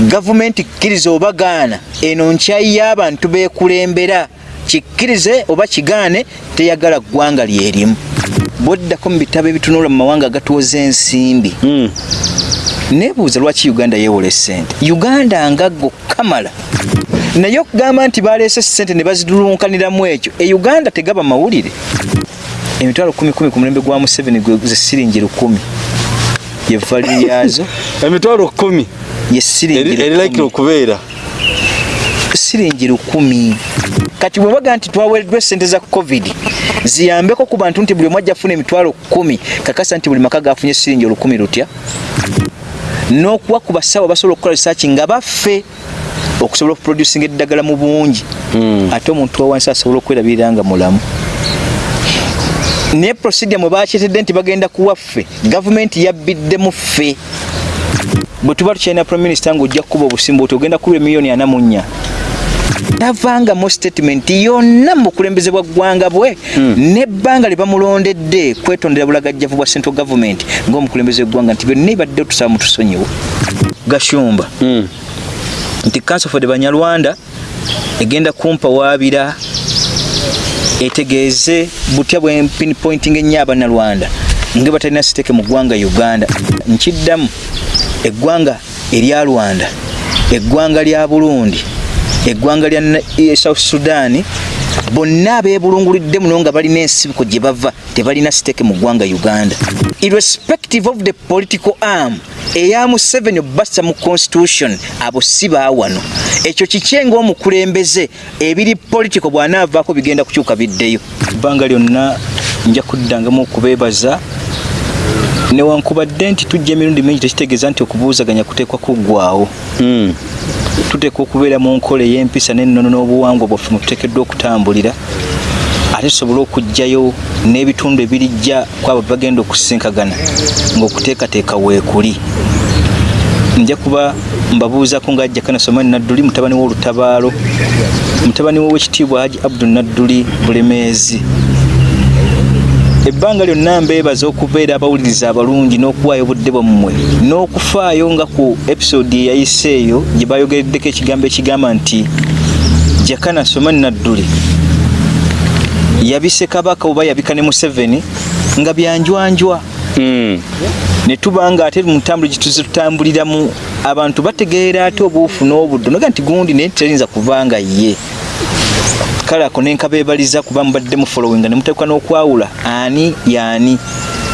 gavumenti kkiriza oba gaana eno nkyayi y'abantu beekulembera. Kikkirize oba kigaane teyagala ggwanga lyerimu bwoddako mu bitabo ebitunula mu mawanga agatuwoza ensimbi. Mm. nebuuza lwaki uganda yeewola esente uganda ngaggo kamala. Naye okugamba nti baleese sente ne bazidulunkaniramu ekyo e uganda tegaba mawulire. Emitwalo kumi kumi ku mulembe gwa museveni gwe ze siringi lukumi ye valiri yazo emitwalo kumi. Ye siringi eri- erilakira lukumi. okubeera. Siringi lukumi kati bwe baga nti twaweereddwa esente za covid ziyambeko ku bantu nti buli omu ajja afuna emitwalo kumi. Kakasa nti buli maka gafunye siringi olukumi lutya? N'okuwa ku basawo basobola okukola research nga baffe okusobola okuproducinga eddagala mu bungi. Mm. ate omuntu wa wansi asobola okwerabirira nga mulamu naye procedure mwe bakyetedde nti bagenda kuwaffe gavumenti yabbiddemu ffe. Bwe tuba tukyalina prime minister ng'ojja kukuba obusimba oti ogenda kuba emiliyoni ana mu nnya. Tavangamu statement yonna mu bukulembeze bwa ggwanga bwe n'ebbanga lye bamulondedde kwetondera bulagajjavu bwa central government ng'omukulembeze w'eggwanga nti byonna ibadde tusaba mutusonyiwe. Gashumba Mm. nti council for the banyarwanda egenda kumpawaabira etegeeze butya bwe pinpointing ennyo abannarwanda nga batalina siteke mu ggwanga uganda. Nkiddamu eggwanga erya rwanda eggwanga lya burundi eggwanga lya eh, south sudan bonna abeebulungulidde muno nga balina ensibiko gye bava tebalina siteke mu ggwanga uganda. Irrespective of the political arm eya museveni obassa mu constitution abo si baawano ekyo kikye ng'omukulembeze ebiri politico bw'anaavaako bigenda kukyuka biddeyo. Ebbanga lyonna nja kuddangamu okubeebaza newankubadde nti tujja emirundi mingi tekitegeeza nti okubuuzaganya kuteekwa kuggwaawo. Mm. tuteekwa okubeera mu nkola ey'empisa n'ennono n'obuwangwa bwaffe mwe tuteekeddwa okutambulira. Ate tusobole okugjayo n'ebitundu ebirijja kwabo bagenda okusinkagana ng'okuteekateeka weekuli. Nja kuba mbabuuzako ng'ajja kana somani nadduli mutabani w'olutabaalo mutabani w'owekitiibwa haji abdul nadduli bulemeezi ebbanga lyonna mbeebaza okubeera abawuliriza abalungi n'okuwaayo obudde bwammwe. N'okufaayo nga ku episode eyayise eyo gye bayogereddeko ekigambo ekigamba nti jakana somani nadduli yabise kabaka oba yabika ne museveni nga byanjwanjwa Mm. ne tuba nga ate mu ntambula gye tuze tutambuliramu abantu bategeera ate obuufu n'obuddo naga nti gundi naye teyinza kuva nga ye kale ako nenkabeebaliza kuba mubadde mu followinga ne muteekwa n'okwawula ani yaani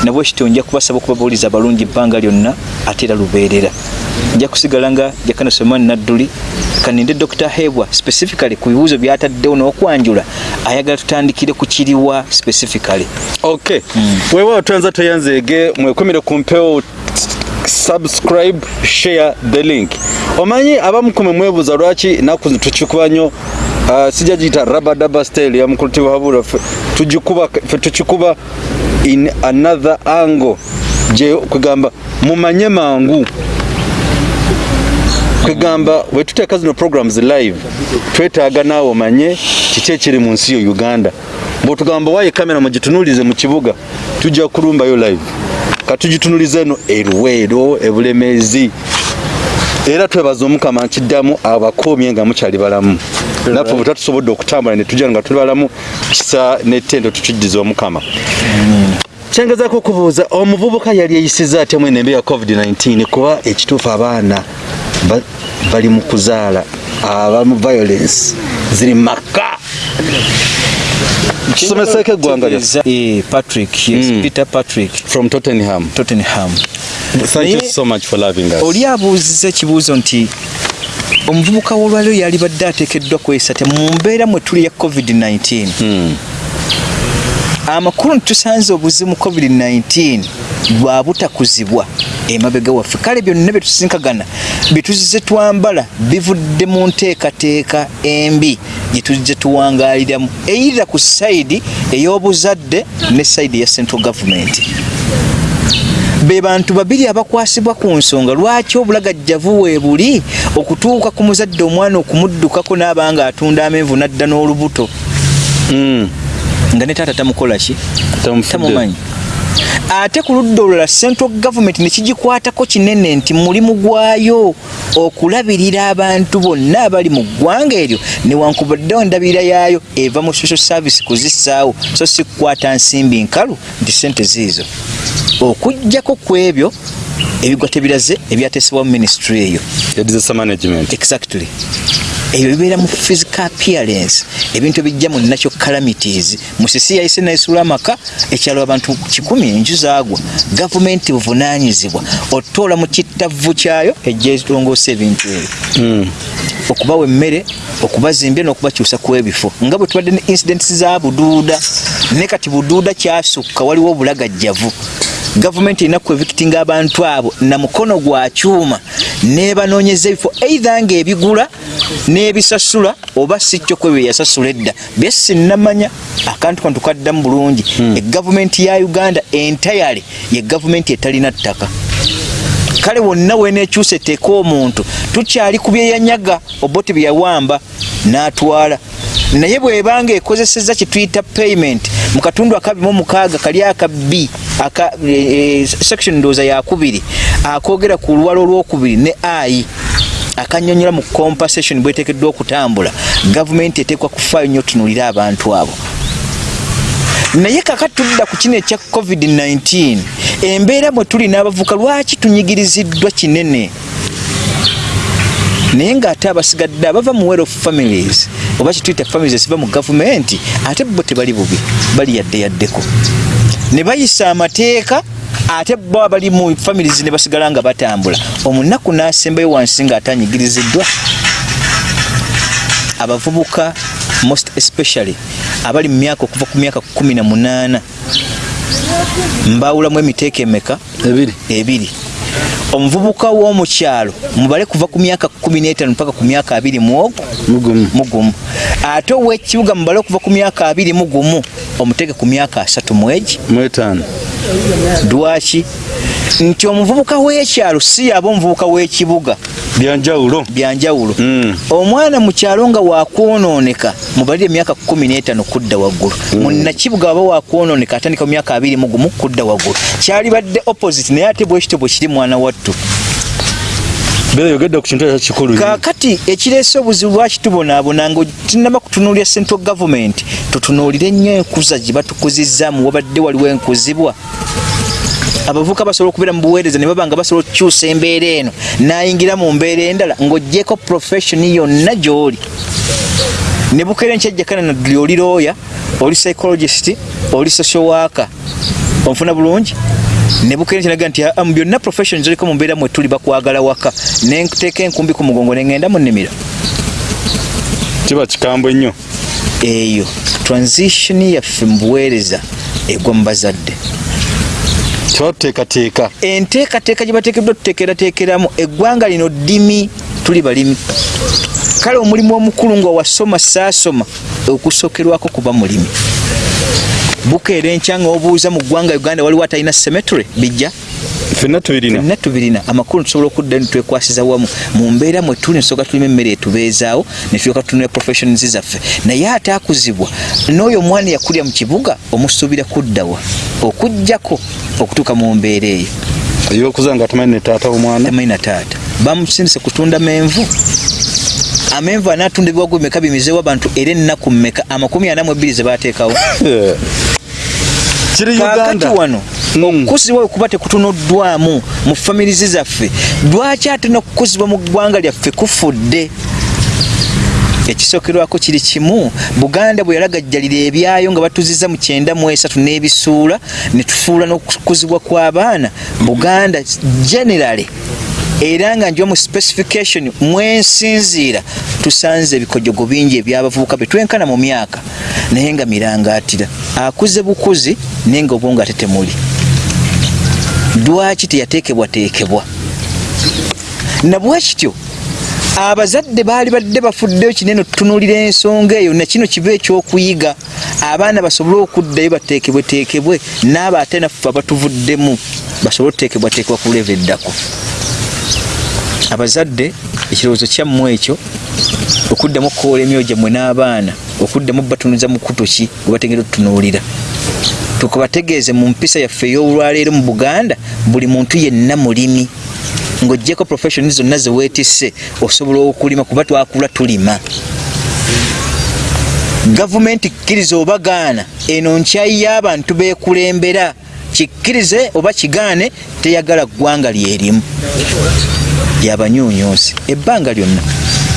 nabwe kityo nja kubasaba okuba bawuliza abalungi ebbanga lyonna ate era lubeerera. Nja kusigala nga jakana somani nadduli kaninde dr hebwa specifically ku bibuuzo byataddewo n'okwanjula ayagala tutandikire ku kiriwa specifically. Okay. Weewaawo twanza toyanzeege mwekomere ku mpewo subscribe share the link. Omanyi abamukume mwebuza lwaki naku tukikuba nnyo? Uh, sijja giyita rabadaba style ya mukuluti wa habura ffe tugikuba in another angle. Gye kwegamba mumanye mangu. Kwegamba kazi zino programs live twetaaga naawe omanye kiki ekiri mu nsi yo uganda. Bwetugamba waye kamera mugitunulize mu kibuga tujja kulumbayo live katugitunuliza eno erweero ebulemeezi era twebaza omukama nkiddamu abakoomye nga mukyali balamu. Naffe bwe tatusobodde okutambula ne tujja nga tuli balamu kisa nettendo tukijjiza omukama. Kyengezaako okubuuza omuvubuka yali eyisiza atemu enembe ya covid-19 kuba ekituufu abaana ba- bali mu kuzaala abamu violence ziri maka kisomeseeko eggwanga Eh, patrick yes, Mm. peter patrick. From tottenham. Tottenham. Thank you so much for loving us. oli abuuziza ekibuuzo nti omuvubuka w'olwaliro yalibadde ateekeddwa te mu mbeera mwe tuli ya covid-19 Hmm. Amakulu nitusanze obuzimu covid-19 bwa butakuzibwa emabega waffe. Kale byonna byetusinkagana byetuzize twambala bivudde mu nteekateeka embi gyetuzize tuwangaaliramu. Eyirira ku sayidi ey'obuzadde ne sayidi eya central government. Be bantu babiri abakwasibwa ku nsonga lwaki obulagajjavu weebuli okutuuka ku muzadde omwana okumuddukako n'abanga atunda amenvu n'adda n'olubuto? Hmm. Nga ne taata tamukola ki? Tamumanyi. Ate ku ludda olulala central government nekigikwatako kinene nti mulimu gwayo okulabirira abantu bonna abali mu ggwanga eryo newankubaddewo ndabirira yaayo eva mu social service kuzissaawo. So si kukwata nsimbi nkalu nti sente ziizo. Okugjako ku ebyo ebigwa tebiraze ebyateesebwa mu ministry eyo. Exactly ebyo bibeera mu physical appearance. Ebintu ebijja mu natural calamities. Musisi yayise naisula amaka ekyalo abantu kikumi enju zaagwa. Gavumenti buvunanyizibwa otoola mu kittavu kyayo ejja etongoosa ebintu ebyo. Mm. okubawa emmere okubazimbya n'okubakyusa ku ebifo. Nga bwe tubadde ne incidents za buduuda. Ne kati buduuda kyasukka waliwo obulagajjavu gavumenti erina kuevikitinga abantu abo. Na mukono gwa kyuma. Nebanoonyeza ebifo eitha nga ebigula n'ebisasula oba si kyo kwe bye yasasula edda. Bye sinnamanya akantu kano tukaddamu bulungi. Egavumenti ya uganda entayale ye gavumenti etalina ttaka kale wonna wenekyusa eteeka omuntu tukyali ku byeyanyaga oboti byeyawamba n'atwala. Naye bwebanga ekozeseza kyetuyita payment mu katundu akabimu omukaaga kali aka b aka e, e, section ndooza yakubiri akogera ku luwalo olwokubiri ne ai akanyonyola mu compensation bwetekeddwa okutambula. Gavumenti eteekwa kufaayo nnyo otunuulire abantu abo. Naye kakati tudda ku kino ekya covid-19 embeera mwe tuli n'abavuka lwaki tunyigiriziddwa kinene? Naye ng'ate abasigadde abava mu well of families oba kituyita families eziva mu gavumenti ate bo tebali bubi bali yadde yaddeko ne bayisa amateeka ate bo abali mu families ne basigala nga batambula. Omunaku n'asembayo wansi ng'atanyigiriziddwa abavubuka most especially abali mu myaka okuva ku myaka 18 mbawulamu emiteeka emeka? Ebiri. Omuvubuka w'omukyalo mubale kuva ku myaka 15 paka ku myaka 20 muogo mugumu. Ate ow'ekibuga mubale okuva ku myaka 20 mugumu omuteeke ku myaka 3 mwegi mwetaano lwaki nti omuvubuka w'ekyalo si yaba omuvubuka w'ekibuga. Byanjawulo. Byanjawulo. Mm. omwana mu kyalo nga wakwonooneka mubalire emyaka 15 kudda waggulu. Munnakibuga waba wakwonooneka atandika mu myaka 2 mugumu kudda waggulu. Kyali badde opposite naye ate bwekityo bwe kiri mwana wattu. Beera yogedde ku kintu ekyo kikulu. Nnyo. kaakati ekireese obuzibu lwaki tubonaabona nga tunaba kutunuulira central government? Tutunuulire nnyo enkuza gye batukuzizaamu wabadde waliwo enkuzibwa abavubuka basobola okubeera mu buweereza ne baba nga basobola okukyusa embeera eno nayingira mu mbeera endala ng'oggyeko professioni yonna gy'oli. Ne bukeera enkyajjakana nadduli oli looya oli psychologist oli social worker. Onfuna bulungi? Ne bukeera nkyanaga nti "Ah, mu byonna professions oliko mu mbeera mwe tuli bakwagala waka nenteeka enkumbi ku mugongo neŋŋenda mu nnimiro. Kiba kikambwe nnyo. Eyo transition yaffe mu buweereza egwa mu bazadde kiba tuteekateeka enteekateeka gye bateekeddwa tuteekerateekeramu eggwanga lino ddimi tuli balimi. Kale omulimu omukulu nga wasoma saasoma okusookerwako kuba mulimi. Bukeera enkya nga obuuza mu ggwanga uganda waliwo atalina cemetery bijja ffenna tubirina. Fenna tubirina. Amakulu tusobola okudda netwekwasiza wamu. Mu mbeera mwe tuli nsooka tulima emmere etubeezaawo netulyoka tunula professions zaffe. Naye ate akuzibwa n'oyo omwana yakulya mu kibuga omusuubira kuddawa okugjako okutuuka mu mbeera eyo. Ey'okuza nga tamanyi ne taata w'omwana tamanyi na taata. Bamusindise kutunda menvu amenvu anaatunda ebiwago bimeka bimizeewo abantu era ennaku mmeka? Amakumi ana mu ebbiri ze baateekawo. kiri uganda. Wano Mm. okukuzibwa okuba tekutunuddwamu mu famirizi zaffe lwaki ate n'okukuzibwa mu ggwanga lyaffe kufudde? Ekisookerwako kiri kimu. Buganda bwe yalagajjalira ebyayo nga batuziza mu kyenda mu esatu n'ebisuula ne tufuula n'okukuzibwa kw'abaana. Buganda generally era nga njiwa mu specification mwensinziira tusanze ebikojogo bingi ebyabavubuka betwenkana mu myaka naye nga mirangaatira. Akuze bukuzi naye nga obwongo ate temuli lwaki teyateekebwateekebwa? Nabwe kityo abazadde baali badde bafuddeyo kinene otutunuulira ensonga eyo nakino kiba ekyokuyiga. Abaana basobole okuddayo bateekebweteekebwe naabo ate naffe abatuvuddemu basobole okuteekebwateekebwa ku leva eddako abazadde ekirowoozo kyammwe ekyo okuddamu okukoola emyoyo gyammwe n'abaana okuddamu batunuza mu kuto ki gwe bategera otutunuulira tukubategeeze mu mpisa yaffe ey'olwaleero mu buganda buli muntu yenna mulimi. Ng'oggyeko profession zonna zeweetisse osobola okulima kuba twakula tulima. Gavumenti kkiriza oba gaana eno nkyayi y'abantu beekulembera. Kikkirize oba kigaane teyagala ggwanga lyerimu lyabanyuunyuusi ebbanga lyonna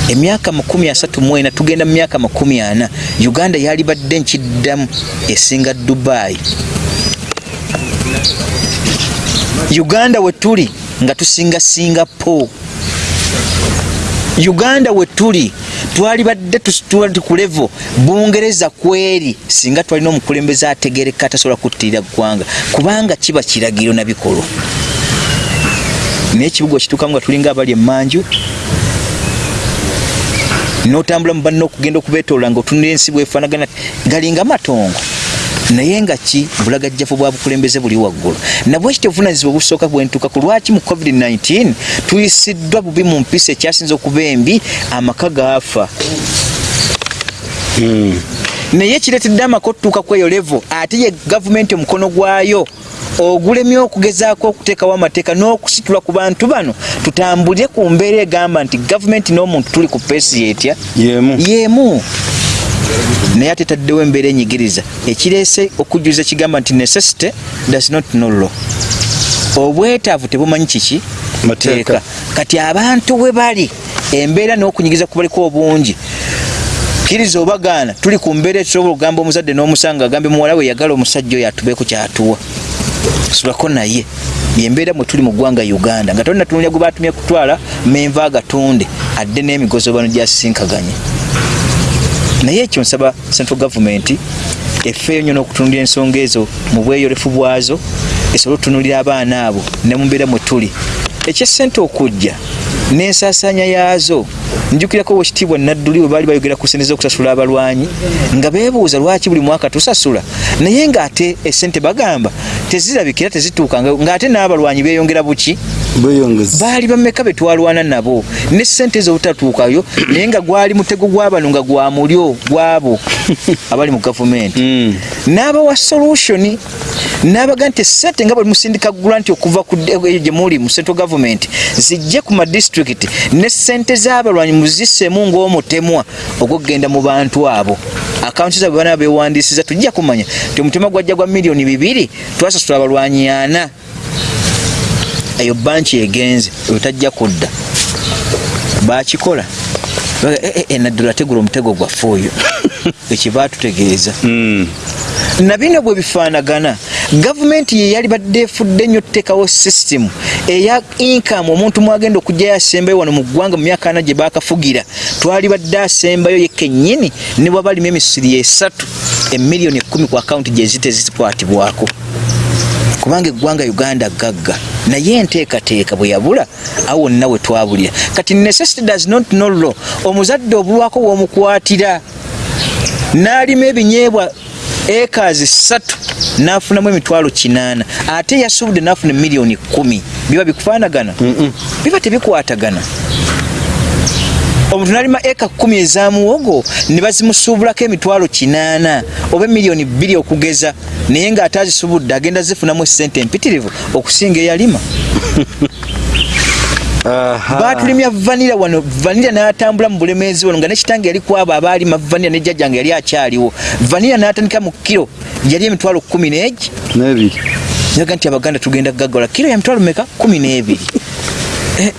emyaka 34 tugenda mu myaka 40 uganda yali badde nkiddamu esinga dubai. Uganda we tuli nga tusinga singapore. Uganda we tuli twali badde tuli ku levo bungereza kweri singa twalina omukulembeze ategereka atasobola kuttirira ggwanga kubanga kiba kiragiro nabikolwa naye ekibuga okituukamu nga tulinga abali emmanju notambula mu banna okugenda okubeetoola nga otunira ensi bwefaanagana galinga matongo naye nga ki? Bulagajjafu bwa bukulembeze buli waggulu. Nabwekityo obuvunanyizibwa obusooka bwentuuka ku lwaki mu covid-19 tuyisiddwa bubi mu mpisa ekyasinza okuba embi amaka gaafa. Hmm. Naye kireetedde amaka otutuuka ku eyo levo ate ye gavumenti omukono gwayo ogulemye okugezaako okuteekawo amateeka n'okusitula ku bantu bano tutambulire ku mbeera egamba nti gavumenti n'omuntu tuli ku peesi Y'emu. yeemu naye ate taddewo embeera enyigiriza. Ekireese okujjuliza kigamba nti necessity does not know law. Obwetaavu tebumanyi kiki? Mateeka. kati abantu we bali embeera n'okunyigiza kubaliko obungi kkiriza obagaana tuli ku mbeera etusobola okugamba omuzadde n'omusanga agambe muwala we yagala omusajja oyo atubeeko kyatuwa. Sulako naye yembeera mwe tuli mu ggwanga uganda. Nga tolina tunulya gwe batumye kutwala menva agatunde adde n'emigozo bano gyasisinkaganye naye ekyo nsaba central government effeeyo nnyo n'okutunulira ensonga ezo mu bweyolefu bwazo esobole otutunulira abaana abo ne mu mbeera mwe tuli. Ekyesente okujja n'ensaasaanya yaazo. Njukirako wekitiibwa nadduli bwe baali bayogera ku sente z'okusasula abalwanyi nga beebuuza lwaki buli mwaka tusasula. Naye ng'ate esente bagamba tezirabikira tezituuka nga- ng'ate n'abalwanyi beeyongera buki baali bameka be twalwana nabo. Ne sente ezo obutatuukayo naye nga gwali mutego gw'abano nga gwa mulyo gwabo abali mu gavumenti. Mm. n'abawa solution n'abaga nti esente nga bwe musindika grant okuva ku eyo gye muli mu central government zijje ku madistrict ne sente z'abalwanyi muzisseemu ng'omutemwa ogwokgenda mu bantu abo. Akawunti zaabwe bana bewandiisiza tujja kumanya ti omutemwa gwajja gwa miliyoni bibiri twasasula abalwanyi ana eyo banki egenze oyo tajja kudda. Bakikola. Baga, "Eh, eh, eh, tegula omutego gwaffe oyo. Ekiba tutegeeza Mm. na bino bwe bifaanagana gavumenti ye yali badde efudde nnyo tuteekawo sisitimu eya inkamu omuntu mwagenda okugjayo asembayo wano mu ggwanga mu myaka ana gye baakafugira twali badde asembayo ye kennyini ne bwaba alimu emisiri esatu emiliyoni ekkumi ku akawunti gye zite zikwatibwako kubanga eggwanga uganda gagga. Naye enteekateeka bwe yabula awo wonna we twabulira kati necessity does not know law. Omuzadde obulwako w'omukwatira n'alima ebinyeebwa ekazi ssatu n'afunamu emitwalo kinaana. Ate yasubudde n'afuna miliyoni kumi. Biba bikufaanagana? Biba tebikwatagana omuntu n'alima eka kumi ezamuwogo ne bazimusuubulako emitwalo kinaana oba emiliyoni bbiri okugeza. Naye ng'ate azisubudde agenda zifunamu esente empitirivu okusinga eyalima. Batulimya vanira wano vanira n'atambula mu bulemeezi wano nga nekitange yali kwabo abaalima vanira ne jjajjange yali akyaliwo. Vanira n'atandika mu kiro yali emitwalo kumi n'egi n'ebiri. Yaga nti abaganda tugenda gagala kiro ya mitwalo meka kumi n'ebiri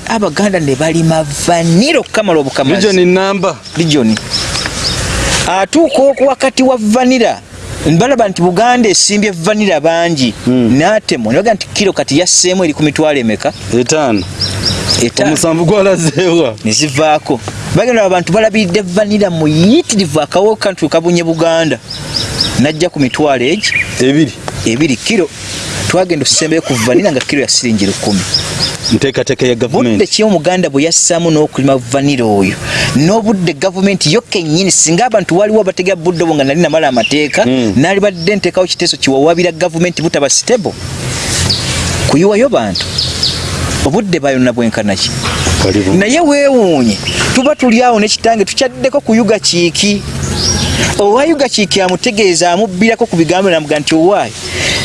abaganda ne balima vanira okukamala obukamazi. Region namba. Region. Atuuka oku wakati wa vanira balaba nti buganda esimbye vanira bangi. N'atemo nebaga nti kiro kati yasseemu eri ku mitwalo emeka etaano omusanvu gwalazeewa nezivaako bagenda abantu balabiridde vanira muyitirivu akawo kantru kabunye buganda. Najja ku mitwalo egi. Ebiri. Ebiri kiro twagenda okusembayo ku vanira nga kiro ya siringi lukumi nteekateeka ya budde gavumenti ki omuganda bwe yassaamu n'okulima vanira oyo n'obudde gavumenti yo kennyini singa abantu waliwo abategera budde obwo nga nali namala amateeka Mm. naali badde nteekawo kiteeso kiwawabira gavumenti butaba stable. Kuyiwayo bantu. Obudde bayonna bwenkanaki Waliwo. naye weewuunye tuba tuli awo nekitange tukyaddeko kuyuga kiiki owaayo gakiiki amutegeeza amubbirako ku bigambo namuga nti owaayo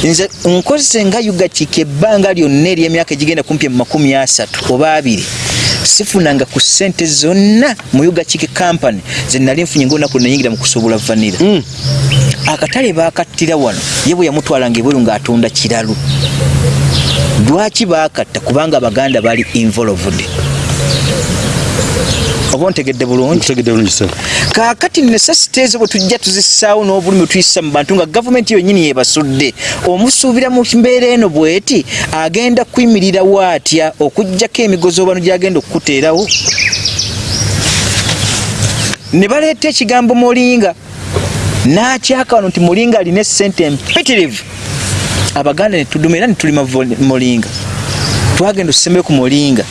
nze nkozese nga yugakiiki ebbanga lyonna ery'emyaka egigenda kumpi mu makumi asatu oba abiri sifunanga ku ssente zonna mu yugakiiki kampany zenali nfunye ngaolunaku nayingira mu kusobola vanira Mm. akatale bakattira wano ye bwe yamutwalanga ebweru ng'atunda kiralu. Lwaki bakatta kubanga abaganda bali involved oba ontegedde bulungi? Kaakati necessity ezo bwe tujja tuzissaawo n'obulumi tuyisa mu bantu nga gavumenti yonnyini yebasudde omusuubira mu mbeera eno bweti agenda kuyimirirawo atya okugjako emigozoobano gyagenda okukuteerawo? Ne baleeta ekigambo mulinga n'akyaka wano nti mulinga alina essente empitirivu. Abaganda ne tuduma era ne tulima vo- mulinga twagenda otusembeyo ku mulinga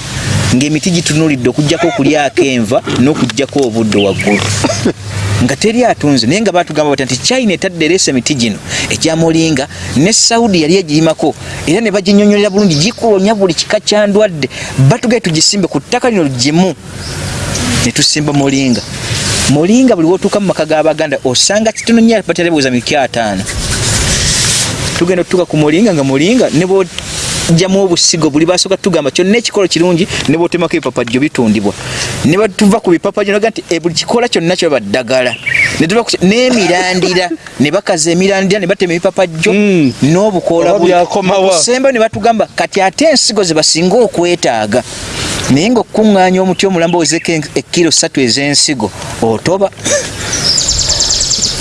ng'emiti gitunulidde okugjako okulyako enva n'okugjako obudde waggulu. Nga teri atunze naye nga batugamba bati nti china etadde ereesa emiti gino egya mulinga ne saudi yali egirimako era ne baginyonyolera bulungi gikuwonya buli kika kyandwadde batugaye tugisimbe ku ttaka lino gimu ne tusimba mulinga. Mulinga buli wotuuka mu maka g'abaganda osanga kitono nnyo baterabuuza miki ataano. Tugenda tutuuka ku mulinga nga mulinga ne bwojjamu obusigo buli basooka tugamba kyonna ekikolo kirungi ne bwotemako ebipapajjo bitundibwa ne batuva ku bipapajjo naga nti eh, buli kikola kyonna kyoba ddagala n'emirandira ne bakaza emirandira ne batema ebipapajjo Mm. n'obukoola Oba buli- byakomawa. Okusembayo ne batugamba kati ate ensigo ze basinga okwetaaga naye ngaokuŋŋaanya omuti omulambo ozeko ekkiro ssatu ez'ensigo otoba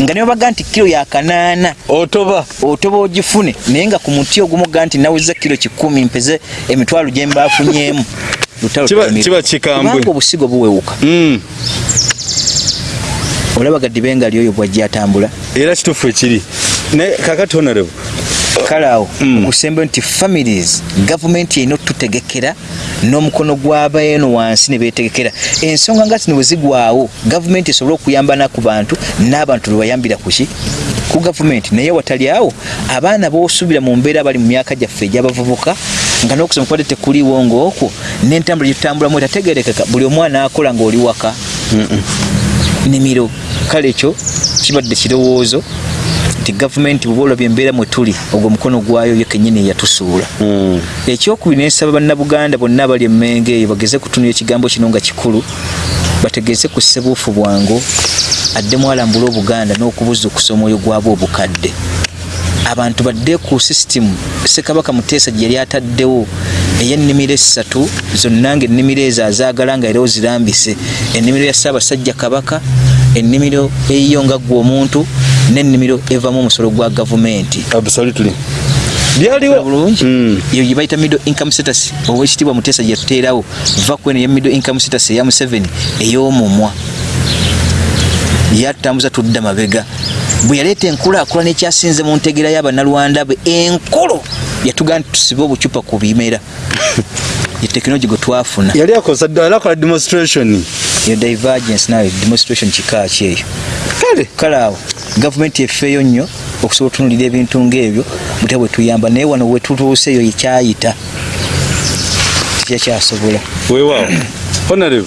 nga ne babaga nti kiro yakanaana otoba otoba ogifune naye nga ku muti ogumuga nti naweza kiro kikumi mpeze emitwalo gye mbaafunyemu Lutalo Kiba- Tamiru. kiba kikambwe. Kubanga obusigo buwewuka Mm. olaba gaddibenga lyoyo bwajja atambula era kituufu ekiri naye kakati honorable kale awo Mm. okusembayo nti families gavumenti erina otutegekera n'omukono gw'abaeno wansi ne beetegekera. Ensonga nga zino bwe zigwawo gavumenti esobole okuyamba naku bantu n'abantu lwe bayambira kuki ku gavumenti naye watali awo abaana b'osuubira mu mbeera abali mu myaka gyaffe egy'abavubuka nga n'okusoma kubadde tekuliiwo ng'okwo n'entambula gyetutambulamu etategerekeka buli omwana akola ng'oli waka. Nimiro kale ekyo kibadde kirowoozo nti gavumenti bwoba olabye embeera mwe tuli ogwo mukono gwayo yo kennyini eyatusuula Mm. ekyokubiri nensaba bannabuganda bonna abali emmenge eyo bageze kutunula ekigambo kino nga kikulu bategeeze ku ssebuufu bwangu addemu alambula obuganda n'okubuzukusa omwoyo gwabwe obukadde. Abantu badde ku sisitimu sekabaka muteesa gye yali ataddewo ey'ennimiro essatu zonna nga ennimiro ezo azaagala nga era ozirambise. Ennimiro ya ssaabasajja kabaka ennimiro eyiyo nga ggwe omuntu n'ennimiro evamu omusolo gwa gavumenti. Absolutely. Olaba byaliwo. bulungi? Mm. eyo gye bayita middle income status. Oba ekitiibwa muteesa gye yatuteerawo va kweno eya middle income status eya museveni ey'omumwa. Yatutambuza tudda mabega. Bwe yaleeta enkulaakulana ekyasinze mu ntegera y'abannalwanda be enkulu yatugaa nti tusibe obucupa ku bimera tekinologi gwe twafuna. Yali akosa yali akola demonstration. Eyo divergence nayo demonstration kika ki eyo? Kale. Kale awo gavumenti efeeyo nnyo okusobola otunulira ebintu ng'ebyo butya bwe tuyamba. Naye wano wetutuuse eyo yekyayita tekikyasobola weewaawo. Honorable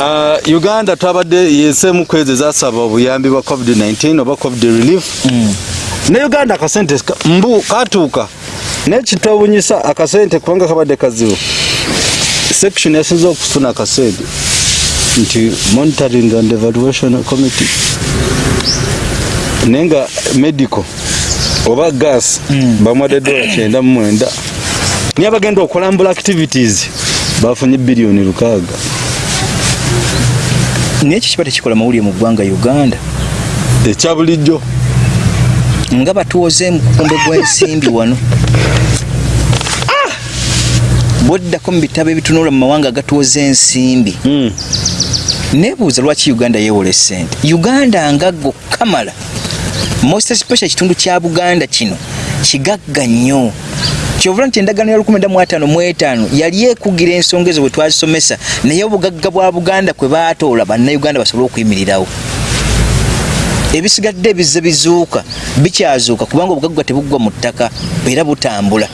uh, uganda twabadde yesemu kwezi ezasaba obuyambi bwa covid-19 oba covid relief. Mm. ne uganda akasente ka- mbu katuuka naye kitwewunyisa akasente kubanga kabadde kazibu section yasinza okufuna akasente nti monitoring and evaluation committee. Naye nga medical oba gas Mm. bamuwadde dola kyenda mu mwenda. Niye abagenda okulambula activities bafunye biliyoni lukaaga. Naye ekyo kiba tekikola mawulire mu ggwanga uganda? Ekya bulijjo. Nga batuwoze mukumbe gw'ensimbi wano bwoddako mu bitabo ebitunula mu mawanga agatuwoza ensimbi. Mm. nebuuza lwaki uganda yeewola esente uganda nga go kamala most especially ekitundu kya buganda kino kigagga nnyo. Kyovula nti endagaano ya 15 mu etaano yali ekugira ensonga ezo bwe twazisomesa naye obugagga bwa buganda kwe baatoola bannayuganda basobole okuyimirirawo. Ebisigadde ebizze bizuuka bikyazuuka kubanga obugagga tebuggwa mu ttaka era butambula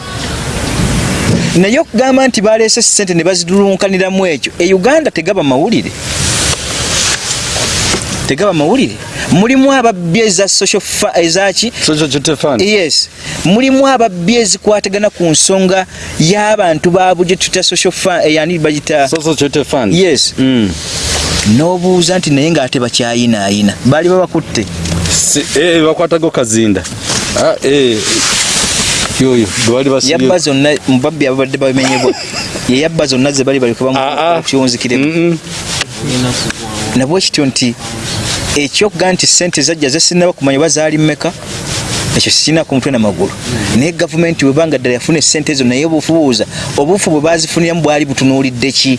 naye okugamba nti baleese sente ne bazidulunkaniramu ekyo e uganda tegaba mawulire. Tegaba mawulire. Mulimu ababbi eza social ezaki yes. Mulimu ababbi ezikwatagana ku nsonga y'abantu baabo gye tuta social eh, yani bagita yes. Mm. n'obuuza nti naye ng'ate bakyayinaayina baali babakutte? Eh, bakwatago kazinda Ah, yoyo gwali yabba zonna mubabbi ababadde bamenyebwa yeyabba zonna ze bali baleka bamukyonzikireko Mm, nabwe kityo nti ekyokugaa nti sente zajja zesinaba kumanya oba zaali mmeka ekyo sikirina ku mutwe namagulu naye gavumenti webanga ddala yafuna esente ezo naye obufubuuza obufu bwe bazifuniramu bwali butunuulidde ki?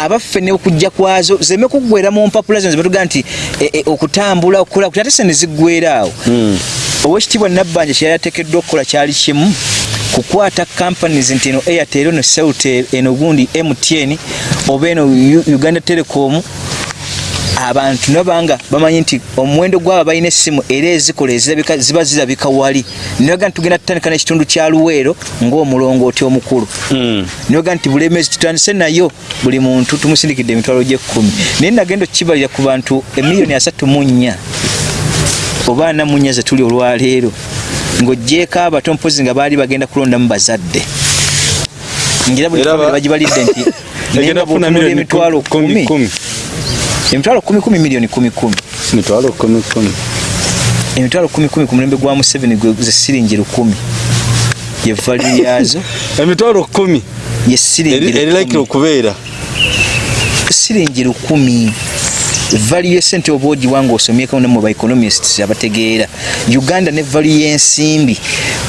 Abaffe ne okujja kwazo zeme kuggwera mu mpapula zino zebatugamba nti e, e, okutambula okukola ate sente ziggwera awo owekitiibwa nabbanja kyeyali ateekeddwa okukola kyali kimu kukwata companies nti eno airtel eno celtel eno gundi mtn oba eno uganda telecom. Abantu nabanga bamanyi nti omuwendo gwabo balina essimu era ezikola ezirabika ziba zirabika wali. Nibaga nti tugenda tutandika n'ekitundu kya luweero ng'omulongooti omukulu. Mm. nibaga nti bulemezi tutandise nayo buli muntu tumusindikidde emitwalo gy'ekkumi. Naye nagenda okukibalira ku bantu emiliyoni asatu mu nnya oba ana mu nnya ze tuli olwaleero ng'ogjeeko abato mpozi nga baali bagenda kulondamu bazadde. Ngira buli bagibalidde nti naye nga bw'otunula emitwalo kumi. emitwalo kumi kumi miliyoni kumi kumi. Mitwalo kumi kumi. Emitwalo kumi kumi ku mulembe gwa museveni gwe ze siringi lukumi ye valu yazo emitwalo kumi. Ye siringi eri lukumi. like okubeera siringi lukumi valu yesente oba ogiwa nga osomyeko ne mu baeconomists abategeera. Uganda ne valu y'ensimbi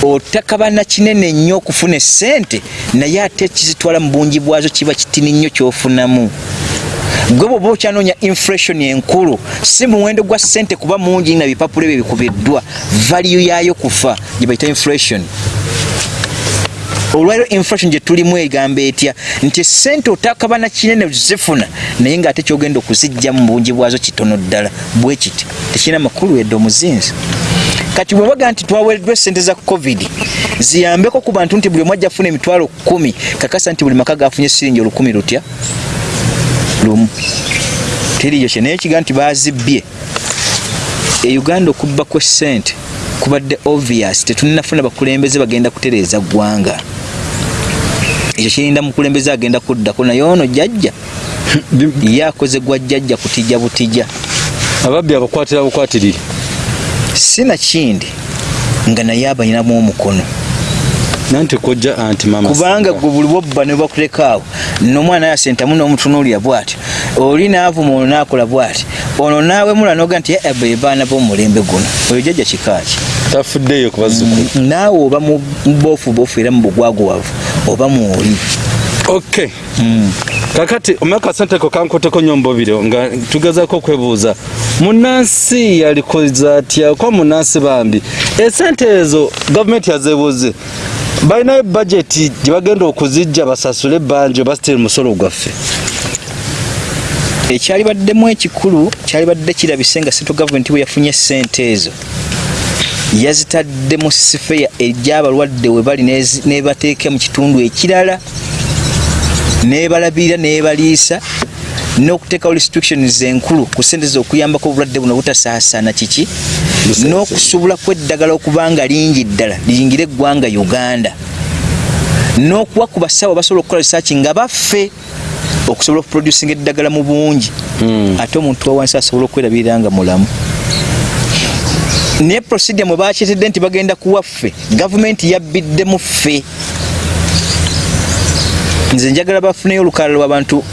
otakabana kinene nnyo okufuna esente naye ate ekizitwala mu bungi bwazo kiba kitini nnyo kyofunamu. Gwe bwoba okyanoonya inflation enkulu si muwendo gwa ssente kuba mungi na bipapula ebyo bikubiddwa valiyu yaayo kufa gye bayita inflation olwaliro inflation gye tulimu egamba etya? Nti esente otakabana kinene zifuna naye ng'ate kyogenda okuzijja mu bungi bwazo kitono ddala bwe kiti? Tekirina makulu edde omuzinzi. Kati bwe baga nti twaweereddwa esente za covid ziyambeko ku bantu nti buli omu ajja afuna emitwalo kumi kakasa nti buli maka gafunye siringi olukumi lutya? Lumu. Teriyo kye naye kiga nti bazibbye e uganda okubba kwe sente kubadde obvious tetulinafuna bakulembeze bagenda kutereeza ggwanga ekyo kirinda mukulembeze agenda kuddako naye ono jjajja ye akoze gwa jjajja kutijja butijja ababbi abakwatira bukwatirire? Si nakindi nga naye abalinamu omukono. Nanti kojja anti mama kubanga gwe buli bwobba ne bakuleka awo nomwana yasentamu n'omutunuulira bw'ati oli naavuma ono naakola bw'ati ono naawe mula noga nti "Eh, be baana b'omulembe guno. Oyo jjajja kikaaki tafuddeyo kubazzukulu naawe oba mu boofu boofu era mu bugwaguwavu oba mwoli okay kakati omwaka senteko kankoteko nnyo mbobiro nga tugezaako okwebuuza. Munansi yalikoza atya? Kwa munansi bambi. Esente ezo gavumenti yazebuuze balinayo bajeti gye bagenda okuzijja basasule ebbanja oba sitiri musolo gwaffe. Ekyali baddemu ekikulu kyali badde kirabise nga central gavumenti bwe yafunye sente ezo yazitadde mu sifeya egy'abalwadde we bali nebateeka mu kitundu ekirala nebalabirira nebaliisa n'okuteekawo restrictions enkulu ku sente ze okuyambako obulwadde buno butasaasaana kiki n'okusobola kw'eddagala okuba nga lingi ddala liyingire eggwanga uganda. N'okuwa ku basawo basobola okukola risaaki nga baffe okusobola okuproducinga eddagala mu bungi. Ate omuntu wa wansi asobola okwerabirira nga mulamu naye procedure mwe bakyetedde nti bagenda kuwaffe gavumenti yabbiddemu ffe. Nze njagala bafuneyo olukalala lw'abantu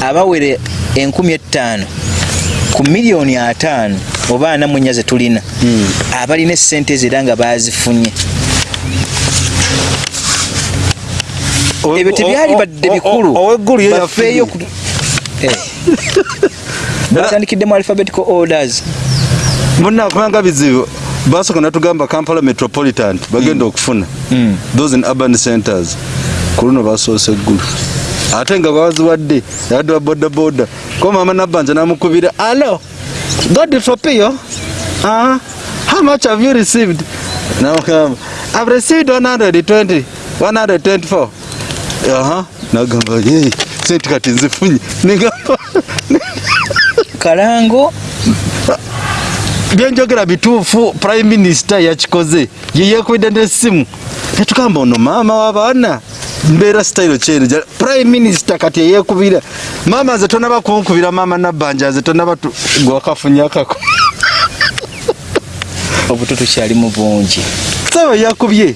abawere enkumi ettaano ku miliyoni ataano oba ana mu nnya ze tulina abalina essente ezo era nga bazifunye ebyo tebyali badde bikulu. Bafeeyo Eh. batandikiddemu alphabetical orders munakumanga bizibu. Basooka natugamba kampala metropolitan bagenda okufuna. Those in urban centers. Ku luno basoose eggulu ate nga baziwadde yadde wa bodaboda ko mama nabbanja namukubira alo god fopio uh, how much have you received? Namugamba i've received 120 124 aha nagamba ye sente kati nzifunye. Nigamba kalango byenjogera bituufu prime minister yakikoze yeyekubidde nesimu netugamba ono maama w'abaana mbeera sitayiro kyeru ja- prime minister kati yeyekubira maama nze tonaba kunkubira maama nabbanja nze tonaba gwakafunyakako obuto tukyalimu bungi. Saba yakubye.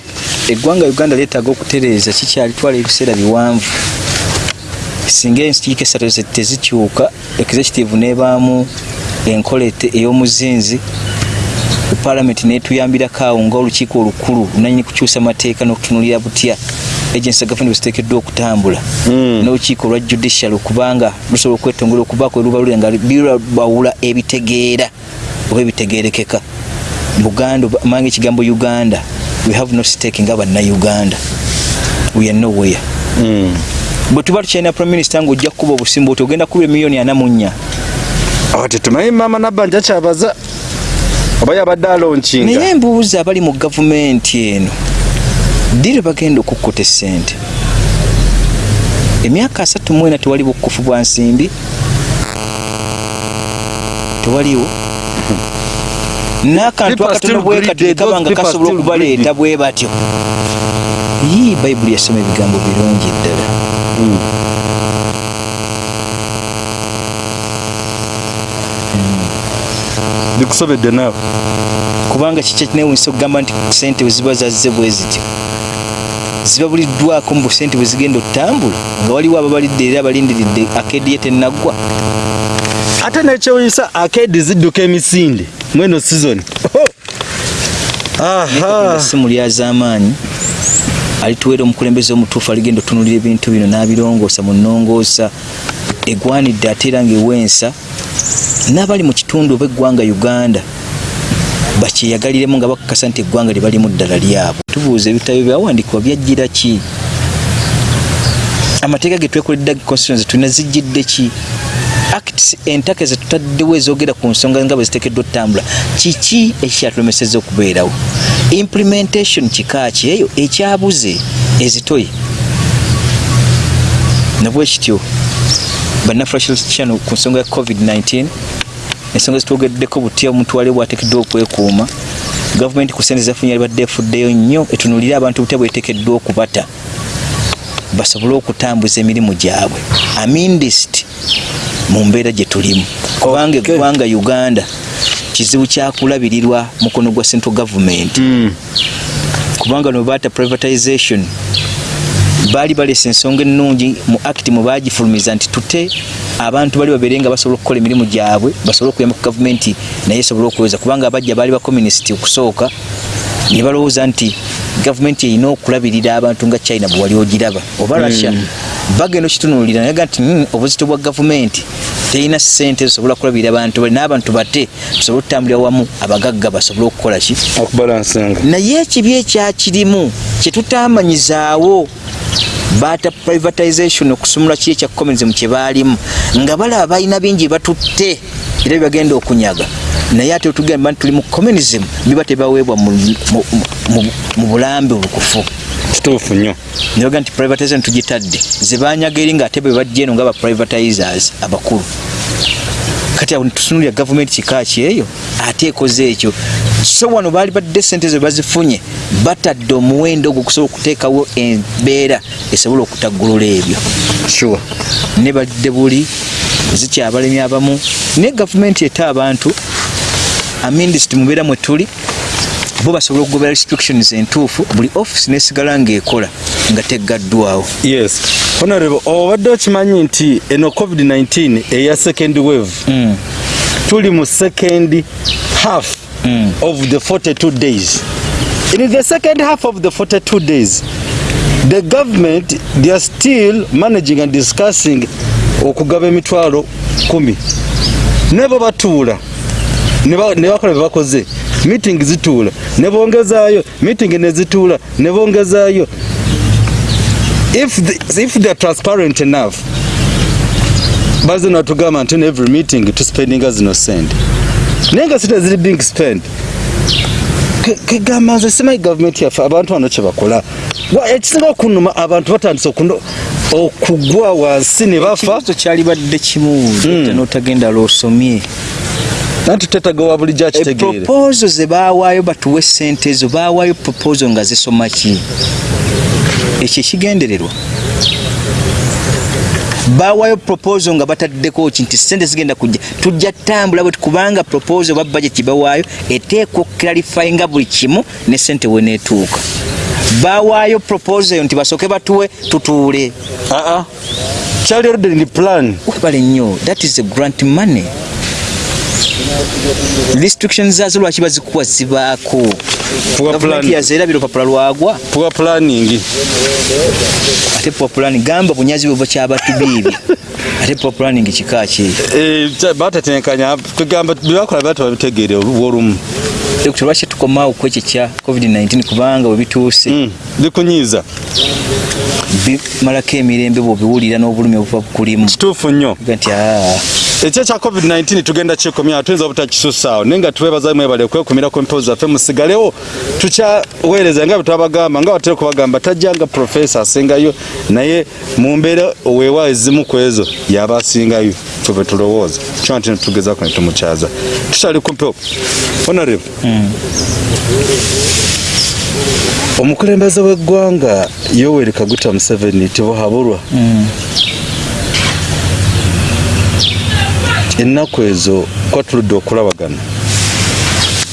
Eggwanga uganda lyetaaga okutereeza kikyalitwala ebiseera biwanvu singa ensikiiko esatu tezikyuka executive nebaamu enkola ey'omuzinzi palamenti netuyambirako awo ngaolukiiko olukulu lunanyini kukyusa mateeka n'okutunulira butya agency gavumenti bweziteekeddwa okutambula. Mm. n'olukiiko olwa judicial okubanga lusobola okwetongola okubaako erubalule nga birabawula ebitegeera oba ebitegeerekeka. Buganda mange ekigambo uganda we have no stake nga bannayuganda. We are nowhere bwe tuba tukyalina prime minister ngaojja kukuba obusimba oti ogenda kuba emiliyoni ana mu nnya. Awo tetumanyi maama nabbanja kyabaza oba yabadde alonkinga. Naye mbuuza abali mu gavumenti eno ddi lwe bagenda okukkuta essente? Emyaka asatu mu ena tewali bukufu bwa nsimbi. Tewaliwo? N'akantu akatono still bwe greedy. kati tekaba Those nga people are kasobola okubaleeta bwe batyo. Yii bayibuli yasoma ebigambo birungi ddala bikusobedde naawe. Kubanga kiki ekinewunyisa okugamba nti sente bwe ziba zazze bwe zityo. Ziba buliddwako mu busente bwe zigenda okutambula nga waliwo ababalidde era abalindiridde akedi ye tennaggwa. Ate nekyewuyisa akedi zidduka emisinde mweno sizoni essimu lyaz'amaanyi alituweera omukulembeze omutuufu aligenda otunulira ebintu bino n'abirongoosa mu nnongoosa egwanidde ate era ngaewensa n'abali mu kitundu oba eggwanga uganda bakyeyagaliremu nga bakakasa nti eggwanga lyebalimu ddala lyabwe. Tubuuza ebitabo byawandiikibwa byajjira ki? Amateeka ge twekoledde constitution tulina zijjidde ki acts entaka zetutaddewo ezogera ku nsonga nga bwe ziteekeddwa otutambula kiki ekikyatulemeseza okubeerawo? Implementation kika ki? Eyo ekyabuze ezitoyi nabwe kityo bannafrashano ku nsonga ya covid-19 ensonga zitwogeddeko butya omuntu wali bwateekeddwa okwekuuma gavumenti ku sente zafunye alibadde efuddeyo nnyo etunulire abantu butya bweteekeddwa okubata basobole okutambuza emirimu gyabwe. Amindist mu mbeera gye tulimu. Kubanga Okay. eggwanga uganda kizibu kyakulabirirwa mukono gwa central government. Kubanga no baata privatization baali baleesa ensonga ennungi mu act mwe bagifulumiza nti tute abantu bali babeere nga basobola okukola emirimu gyabwe basobole okuyamba ku gavumenti naye esobole okuweza. Kubanga abajja baali bakomunisiti okusooka ne balowooza nti gavumenti erina okulabirira abantu nga china bwe wali ogiraba. Oba russia bagenda okitunuulira nayaga nti "Hmm, obuzito bwa gavumenti terina ssente zisobola kulabirira abantu bali n'abantu bate tusobole okutambulira wamu abagagga basobole okukola ki? Okubalansanga. Naye ekibi ekyakirimu kyetutamanyizaawo baata privatization okusumula ki ekya communism kye baalimu. Nga balaba balina bingi batutte. Era byebagenda okunyaga. Naye ate otugamba nti tuli mu communism biba tebaweebwa mu, bulambe obukufu. Kituufu nnyo. Nebaga nti privatization tugitadde. Zebanyaga eri nga ate bwe bajja eno nga ba privatizers abakulu kati awo netutunulira gavumenti kika ki eyo ate ekoze ekyo. So wano baali badde sente zo bazifunye batadde omuwendo ogwo okusobola okuteekawo embeera esobola okutaggulula ebyo. Sure. Ne badde buli zikyabalemi abamu naye gavumenti ete abantu amindisiti mubeera mwe tuli bo basobola okugobera restrictions entuufu buli office nesigala ng'ekola nga teggaddwawo. Yes. Honorable obadde okimanyi nti eno covid-19 eya second wave. Mm. tuli mu second half Mm. of the 42 days. In the second half of the 42 days the government they are still managing and discussing okugaba emitwalo 1 nebo batuula ne ba- ne bakola bye bakoze meeting zituula ne bongezaayo meeting ne zituula ne bongezaayo if, the, if they are transparent enough baze natugamba nti every meeting tuspendinga zino sente naye nga sente ziri being spent. Ke- kegamba nze simanyi gavumenti yaffe abantu bano kyebakola ekisinga okunuma abantu batandise okugwa wansi ne bafa. Ekibuzo kyali badde kimu mm. notagenda lwosomye nanti tetagawa Eh, bulijjo akitegeere proposal ze baawaayo batuwe sente ezo baawaayo proposal nga zisoma ki? Ekyo ekigendererwa. Baawaayo proposal nga bataddeko ki nti sente zigenda kujja tujja tambula bwe kubanga proposal ba budget bawaayo eteekwa okuclarify nga buli kimu ne sente weneetuuka baawaayo proposal eyo nti basooke batuwe tutuule. Aa kyali ordering plan. Webale nnyo that is a grant money restrictions zazo lwaki bazikuwa zibaako? Poor gavumenti plan. yazeerabira olupapula lwagwa. Poor planning. Ate populani gamba bunyazi bwe buva kyabatu biibyo ate populaning kika ki? Eh, batatenkanya tugamba byebakola bata babitegeere olumu dr lwaki tukomawo ku ekyo kya covid-19 kubanga bwe bituuse? Mm, bikunyiiza. Bimalako emirembe bwobiwulira n'obulumi obuva bukulimu kituufu nnyo. Nti aa ekyo kya covid-19 tugenda kyekomya tuyinza obutakisussaawo naye nga twebaza mwebale okwekumira ku mpewo zaffe musigalewo tukyaweereza nga bwe twabagamba nga batera okubagamba tajjanga profesa asingayo naye mu mbeera weewa ezimu ku ezo yaba asingayo ffe bwe tulowooza. Kyo nti tugezaako ne tumukyaza. Tukyali ku mpewo. Honorable. Omukulembeze w'eggwanga yoweri kaguta museveni tibuhabulwa ennaku ezo kwatuludde okulabagana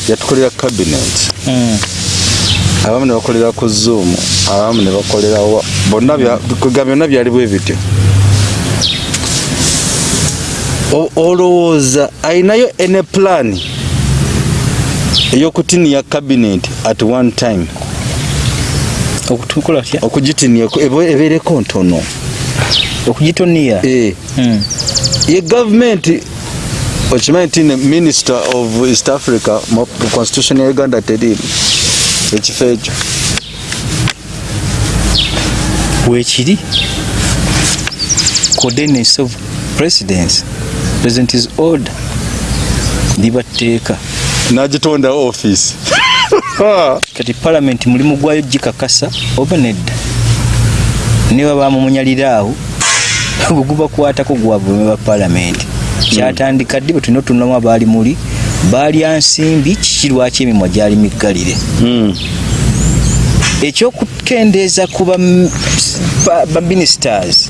yatukolera cabinet. Abamu ne bakolera ku zoom abamu ne bakolera bonna byonna byali bwe bityo. Olowooza ayinayo ene plan ey'okutiniya cabinet at one time? Okugitiniyako ebeereko ntono. Okugitoniya Eh. Mm. Ye gavumenti okimanyi nti ne minister of east africa mu constitution ya uganda teriimu ekifo ekyo weekiri coordinates of presidents. President is order libatteeka nagitonda office. Kati parliament mulimu gwayo gikakasa oba nedda niba bamumunyalira awo bwegubakwatako gwabume ba parliament kyatandika ddi bwe tulina otunamu abaali muli? Baalya nsimbi kiki lwaki emimwa gyali miggalire? Ekyokukendeeza ku ba- ba- baministers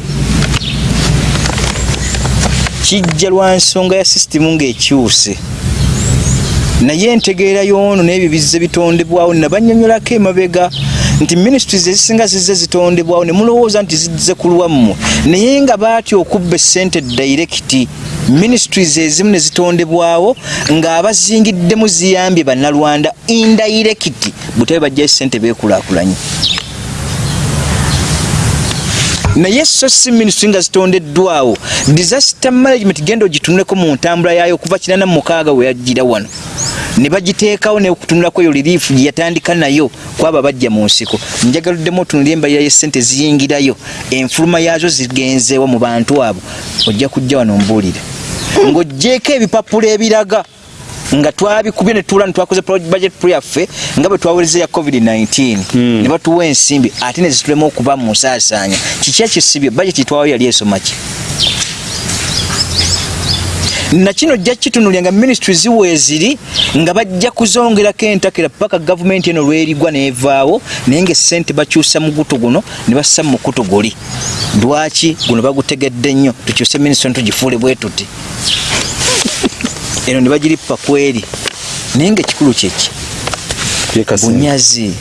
kijja lwa nsonga ya sisitimu ng'ekyuse. Naye entegeera y'ono n'ebyo bizze bitondebwawo nabanyonyolako emabega nti ministries ezisinga zizze zitondebwawo ne mulowooza nti zizze ku lwammwe. Naye nga baatya okubba essente dairekiti ministries ezimu ne zitondebwawo ng'abazingiddemu ziyambye bannalwanda indairekiti butabe bajjayo essente beekulaakulanye naye so si ministry nga zitondeddwawo disaster management genda ogitunuleko mu ntambula yayo okuva kinana mu mukaaga we yajjira wano. Ne bagiteekawo neokutunulako eyo liriifu gye yatandika nayo kwaba bajja mu nsiko. Njagaluddemu otunulira embalira y'essente ziyingirayo enfuluma yaazo zigenzeewo mu bantu abo. Ojja kujja wano mbuulire. Ng'ogjeeko ebipapula ebiraga nga twabikubye ne tuula ne twakoze pro- budget yaffe nga bwe twawereza ya covid-19 ne batuwa ensimbi ate ne zitulema okuba mu nsaasaanya. Kiki ekisibye budget twawo yali esoma ki? Nakino jja kitunulya nga ministry ziweeziri nga bajja kuzongerako entakera paka gavumenti eno lwerigwa nevaawo naye nga esente bakyusa mugutu guno ne bassa mu mukutu guli lwaki guno bagutegedde nnyo? Tukyuse ministry tugifuule bwe tuti eno ne bagirippa kweri naye nga ekikulu kyeki bunyazi.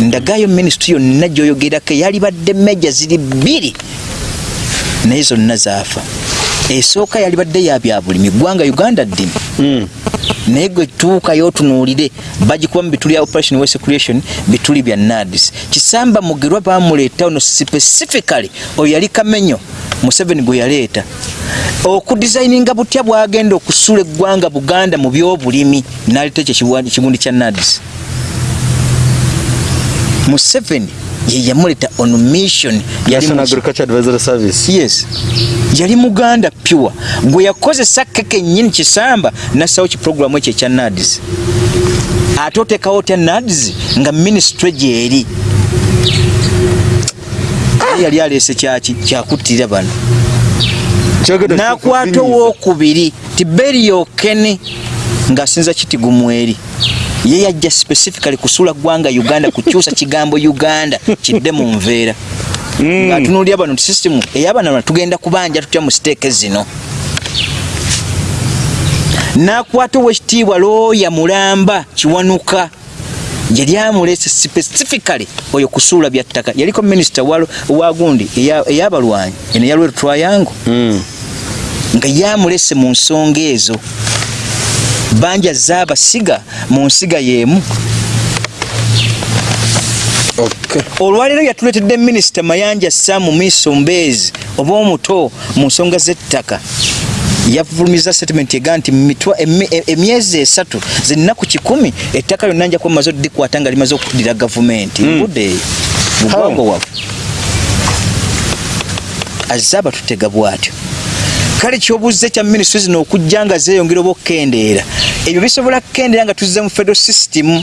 Ndagayo ministry yonna gyoyogerako yalibadde meja ziri bbiri. Naye zonna zaafa. Esooka yalibadde ya byabulimi ggwanga uganda ddimi naye gwe tuukayo otunuulire bagikuba mu bituli ya operation west creation bituli bya nadis kisamba mugerwa bamuleeta ono specifically oyo yali kamenyo museveni gwe yaleeta okudesigninga butya bwagenda okusula eggwanga buganda mu byobulimi naleeta ekyo kibundi kya nadis museveni ye yamuleeta on mission. Yali national agriculture advisory service. Yes. Yali muganda pure. Gwe yakozesa keke nyini kisamba nassawo kiproguramu ekyo ekya nadis ate otekawo otya nadis nga ministry gyeri Ye yali aleese kyaki kyakuttirira bano. Nakwata owokubiri tiberiyokene ng'asinza kitigumweri ye yajja specifically kusuula ggwanga uganda kukyusa kigambo uganda kidde mu nveera. Ng'atunuulira bano nti sisitimu ey'abanalwana tugenda kubanja tutya mu siteeke zino? N'akwata owekitiibwa looya mulamba kiwanuka gye lyamulese specifically oyo kusuula bya ttaka. Yaliko minisita wa gundi eya- ey'abalwanyi eno yalweru twayango nga yamulese mu nsonga ezo banja zaabasiga mu nsiga y'emu. Okay. olwaleero yatuleetedde minisita mayanja samu miso mbeezi oba omuto mu nsonga z'ettaka. Yavulumiza settlement ega nti mitwa- emi- e- emyezi esatu zennaku kikumi ettaka lyonna nja kuba maze oddikwata nga limaze okuddira gavumenti. Budde eyo bugwango wabwe azze abatutega bw'atyo kale kyobuze kya minisitule zino okujja nga zeeyongera oba okukendeera ebyo bisobola kukendeera nga tuzze mu federal system.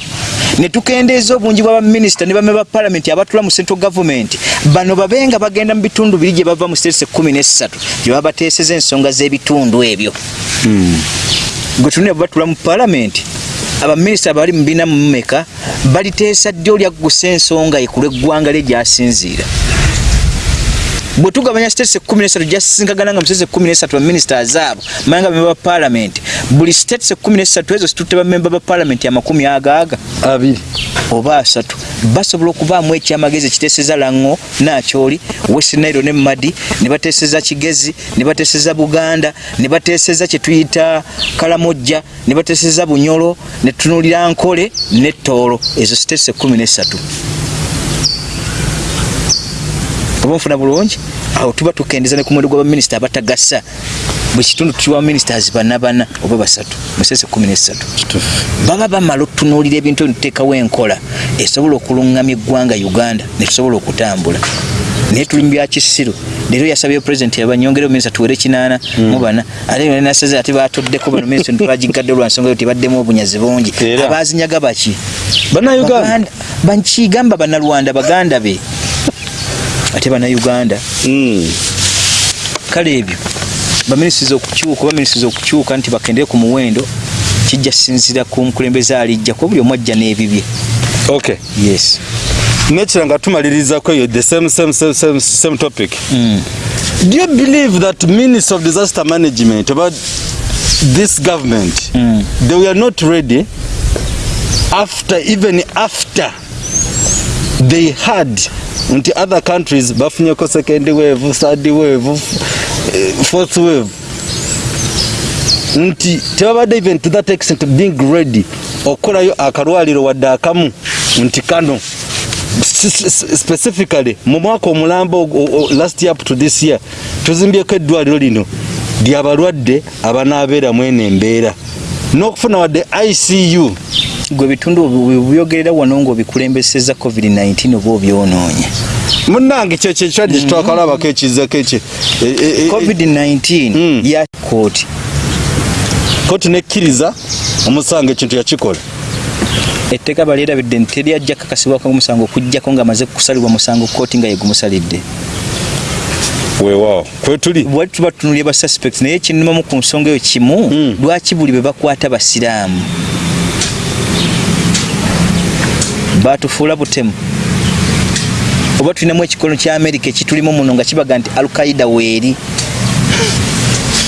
Ne tukendeeza obungi bwa baminisita ne bame ba palamenti abatula mu central government. Bano babe nga bagenda mu bitundu biri gye bava mu states ekkumi n'essatu gye baba bateeseza ensonga z'ebitundu ebyo. Gwe tunulira bwe batula mu palamenti abaminisita bali mu bina mumeka baliteesa ddi olyaggusa ensonga ekulu eggwanga lye gyasinziira bwe tugabanya states ekkumi n'esatu gyasinkagana nga mu states ekkumi n'esatu baminisiters abo manya nga bamemba ba palamenti buli states ekkumi n'esatu ezo situtte bamemba ba palamenti amakumi agaaga. Abiri. Oba asatu. Basobola okubaamu ekyamagezi ekiteeseza lango nakyoli west nairo ne madi ne bateeseza kigezi ne bateeseza buganda ne bateeseza kyetuyita kalamojja ne bateeseza bunyolo ne tutunulira nkole ne toolo ezo siteesi ekkumi n'esatu oba nfuna bulungi awo tuba tukendeza ne ku muwendo gw'abaminisita abatagasa buli kitundu tukiwa ministers bana bana oba basatu mu siteesi ekkumi n'esatu baba bamala okutunuulira ebintu ebituteekawo enkola. Esobola okuluŋŋamya eggwanga uganda netusobola okutambula. Naye tuli mu byakisiru leero yasabye pulezidenti abanyongereo minisita tuwere kinaana mu bana. Ate nasaze ate batoddeko bano minisita twagigadde olwa nsonga yo tibaddemu obunyazi bungi. Abazinyaga baki? Bannayuganda. Bakigamba bannalwanda baganda be ate bannayuganda. Kale ebyo baminisitiza okukyuka oba minisitiza okukyuka nti bakendere ku muwendo kijja sinzira ku mukulembeze alijja kuba buli omu ajja n'ebibye. Okay yes. Nekira nga tumalirizako eyo the same, same, same, same, same topic. Mm. do you believe that minister of disaster management about this government Mm. they were not ready after even after they had nti other countries bafunyeko second wave third wave fourth wave. Nti tebabadde even to that extent being ready okukolayo akalwaliro wadde akamu. Nti kano specifically mu mwaka omulambo o- o- last year up to this year tuzimbyeko eddwaliro lino lyabalwadde abanaabeeramu eno embeera. N'okufuna wadde icu gwe bitundu byogerera wano ngaobikulembeseza covid-19 oba obyonoonya. Munnange kyo kyekirwadde kitwakalabako ekizako ekyo E- e- e- covid-19 Mm. ya kooti. Kooti nekkiriza omusango ekintu yakikola. Etteeka balyerabidde nti teryajja kakasibwako omusango okugjako ng'amaze kusalibwa musango kooti nga yegumusalidde weewaawo. Kwetuli bwali tuba tutunulira ba suspects naye kinumamu ku nsonga eyo kimu Mm. lwaki buli be bakwata basiraamu batufuula butemu. Oba tulinamu ekikono kya amerika ekitulimu muno nga kibaga nti alkaida weeri.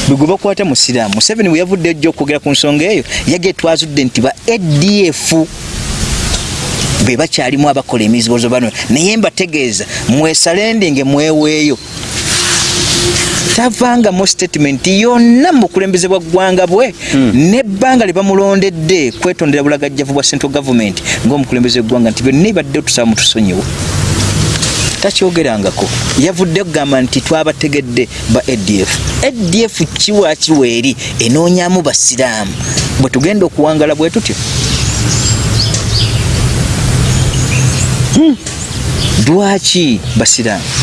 Bwe gwe bakwata musiraamu. Museveni bwe yavudde ejja okwogera ku nsonga eyo yage twazudde nti ba adf be bakyalimu abakola emizibozo bano. Naye mbategeeza mwesalendinge mweweeyo tavangamu statement yonna mu bukulembeze bwa ggwanga bwe. Nebbanga lye bamulondedde kwetondera bulagajjavu bwa central government ng'omukulembeze w'eggwanga nti byonna ibadde otusaba mutusonyiwe takyogerangako. Yavudde okugamba nti twabategedde ba adf adf kiwa kiweeri enoonyamu basiraamu. Bwe tugenda okuwangala bwe tutyo. Hmm. lwaki basiraamu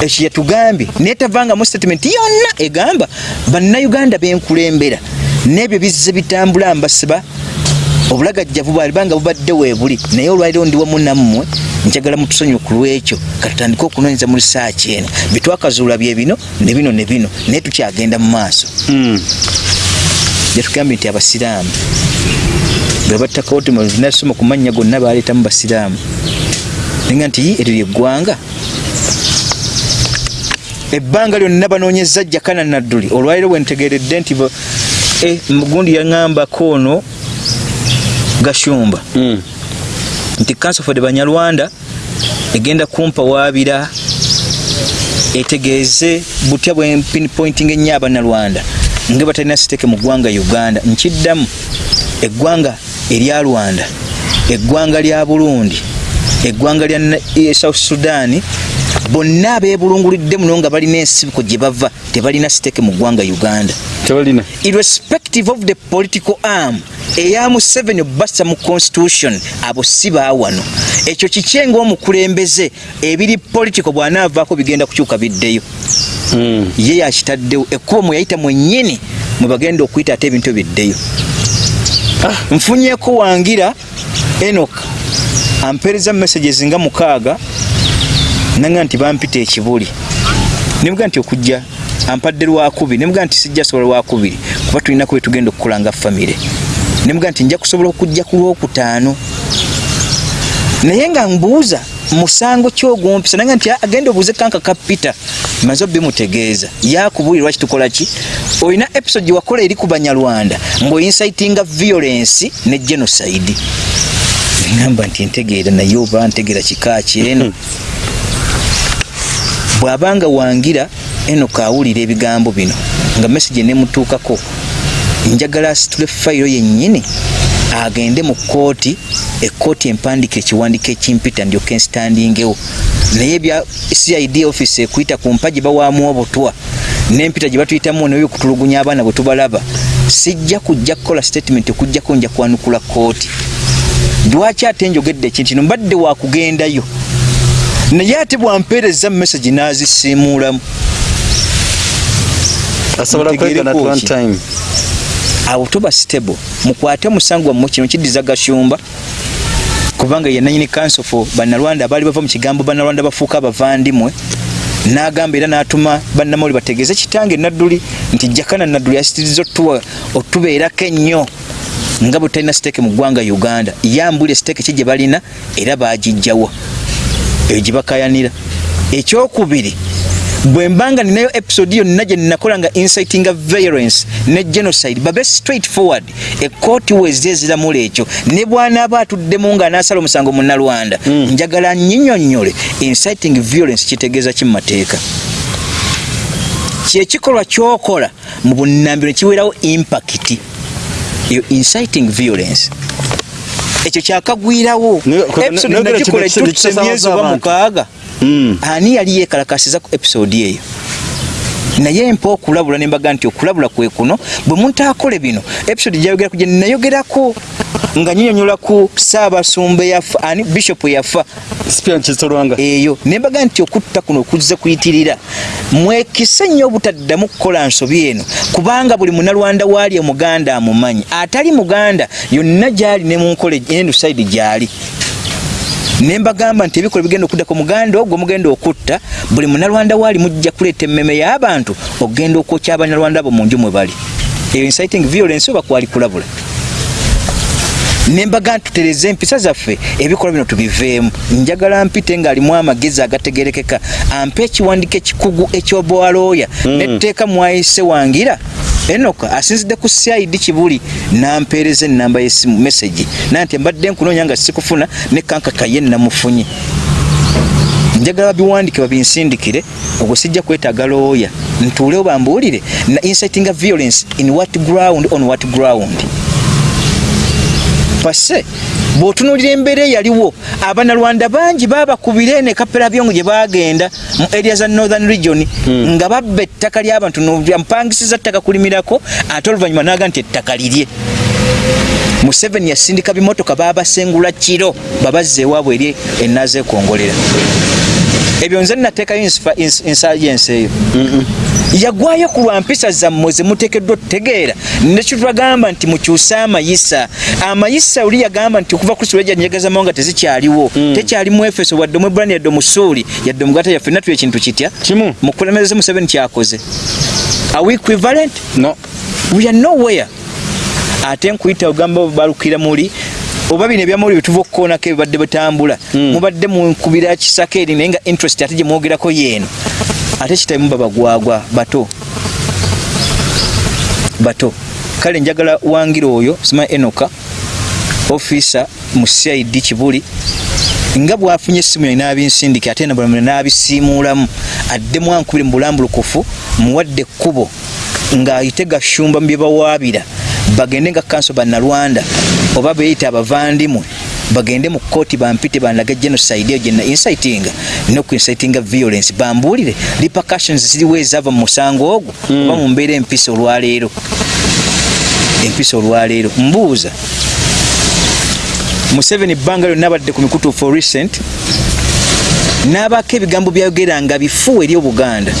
ekyo yatugambye naye tavangamu statement yonna egamba bannayuganda benkulembera n'ebyo bizze bitambula mbasiba obulagajjavu bwalibanga bubadde weebuli naye olwaliro ndi wamu nammwe njagala mutusonyiwe ku lwekyo. Katutandike okunoonyeza mu risaaki eno. Byetwakazuula bye bino ne bino ne bino naye tukyagenda mu maaso. Mm. yatugambye nti abasiraamu bwe battakawoti nasoma ku mannya gonna baleetamu basiraamu. Nenga nti "Yi, eryo lyeggwanga ebbanga lyonna banoonyeza jakana nadduli olwaliro bwentegeredde nti bo- eh, mugundi yaŋambako ono gashumba. Mm. nti the banyarwanda egenda kumpawaabira etegeeze butya bwe pinpointing ennyo abanalwanda nga batalina siteke mu ggwanga uganda. Nkiddamu eggwanga erya rwanda eggwanga lya burundi eggwanga lya eh, south sudan bonna abeebulungulidde muno nga balina ensibiko gye bava tebalina siteke mu ggwanga uganda. Tebalina. Irrespective of the political arm eya museveni obasa mu constitution abo si baawano ekyo kikye ngaomukulembeze ebiri political bw'anaavaako bigenda kukyuka biddeyo. Mm. ye yakitaddewo ekkubo mwe yayita mwennyini mwe bagenda okuyita ate ebintu biddeyo nfunyeko wangira enok ampeereza messages nga mukaaga nanga nti bampita ekibuli. Nebuga nti okujja ampadde lwakubiri nebuga nti sijja sobola lwakubiri kuba tulinako bwe tugenda okukola nga famire. Nebuga nti nja kusobola okujja ku lwokutaano. Naye nga mbuuza musango kyogumpisa nanga nti agenda obuuze kanka ka peter maze bimutegeeza yakubuulira lwaki tukola ki? Olina episode gye wakola eri ku banyarwanda ng'oincitinga violence ne genocide. Ngamba nti ntegeera naye oba ntegeera kika kyeno bw'abanga wangira eno kaawulira ebigambo bino nga message nemutuukako njagala asitule fayiro yennyini agende mu kooti ekooti empandika ekiwandiiko ekimpita ndyoke nsitandingewo. Naye ebya cid office ekuyita ku mpa gye bawaamu obutwa n'empita gye batuyitamu nebyokutulugunya abaana bwe tubalaba sijja kujja kukola statement okujjako nja kwanukula kooti lwaki ate njogedde ekintu kino? Mbadde wakugendayo naye ate bwampeereza message n'azisiimuulamu awo tuba stable. Mukwate omusango wammwe kino kiddiza gashumba kubanga ye nanyini council for bannalwanda abaali bava mu kigambo bannalwanda bafuuka abavandimwe. N'agamba era n'atuma bannamawuli bategeeze kitange nadduli nti jakana nadduli asitiriza otuwa otubeerako ennyo nga bwe talina siteeke mu ggwanga uganda. Yambulira siteeke ki gye balina era baagijjawa eyo gye bakayanira. Ekyokubiri bwe mbanga ninayo episode yonna gye nnakola nga incitinga violence ne genocide babe straight forward ekooti wezi eziramula ekyo. Ne bwanaaba atuddemu ng'anaasala omusango munnalwanda mm. njagala nyinyonnyole. Inciting violence kitegeeza ki mu mateeka? Kyekikolwa kyokola mu bunnambiro kiweerawo impact eyo inciting violence ekyo kyakagwirawo episode nagikola etutuse emyezi oba mukaaga Mm. ani yali yekalakasiza ku episode eyo naye mpa okulabula nembaga nti okulabula kwe kuno bwe muntu akola bino episode gyayogeraku gye nnayogerako nga nyinyonyola ku saabasumba yafa ani bishop yafa Spian Kisolwanga eyo nembaga nti okutta kuno okuzze kuyitirira mwekise nnyo obutaddamu kukola nsobi eno kubanga buli munalwanda waali omuganda amumanyi. Atali muganda yonna gyali ne munkola endusaidi gyali nembagamba nti ebikola bigenda okuddako muganda ogwo mugenda okutta buli munalwanda waali mujja kuleeta emmeme y'abantu okugenda okwokya abanyalwanda abo mu nju mwe bali. Eyo inciting violence oba kwali kulabula? Nembaga ntutereze empisa zaffe ebikolwa bino tubiveemu. Njagala mpite ng'alimu amagezi agategerekeka ampe ekiwandiiko ekikugu ekyobwalooya mm. netteeka mwayise wangira enoka asinzidde ku cid kibuli nampeereza enamba yesimu message. Naye nti mbadde nkunoonya nga sikufuna ne kankaka ye namufunye. Njagala babiwandike babinsindikire ogwo sijja kwetaaga looya ntuulewo bambuulire na inciting violence in what ground on what ground? Pase bw'otunuulira embeera eyaliwo abanalwanda bangi baabakubira ne kapera byongo gye baagenda mu area za northern region mm. nga babba ettaka ly'abantu mpangisiza ttaka kulimirako ate oluvannyuma naga nti ettaka lirye museveni yasindika bimotoka baabasengula kiro babazza ewaabwe eri enaazeekongolera ebyo nze nateekayo insifa- ins- insurgency eyo. Yagwayo ku lwa mpisa zammwe zemuteekeddwa otutegeera nekitwagamba nti mukyuse amayisa. Amayisa oli yagamba nti okuva kristo lwejja njegazamawo nga tezikyaliwo. Tekyali mu efeso wadde mu ebulani yadde omusuuli yadde omugata yaffe natuyo ekintu kitya? Kimu. mukulemeze museveni kyakoze. Are we equivalent? No. We are nowhere. Ate nkuyita ogamba balukira muli oba bino ebyamuli byetuva okukoonako ebibadde butambula mubadde munkubira kisaka eri naye nga interest ate gyemwogerako yeeno. Ate kitamu babagwagwa bato. Bato. Kale njagala wangira oyo simanyi enoka ofisa mu cid kibuli nga bwafunye essimu yali n'abinsindike ate nabalamula n'abisiimuulamu addemu ankubire mu bulambulukufu muwadde ekkubo ng'ayite gashumba mu bye bawaabira bagende nga kanso bannalwanda oba beyita abavandimwe bagende mu kooti bampite bandaga genocide eyo gyena incitinga nokuincitinga violence. Bambuulire repercussions ziriwo ezaava mu musango ogwo oba mu mbeera empisa olwaleero. Empisa olwaleero. Mbuuza museveni ebbanga lyonna abadde ku mikutu for recent n'abaako ebigambo byayogera nga bifu eri obuganda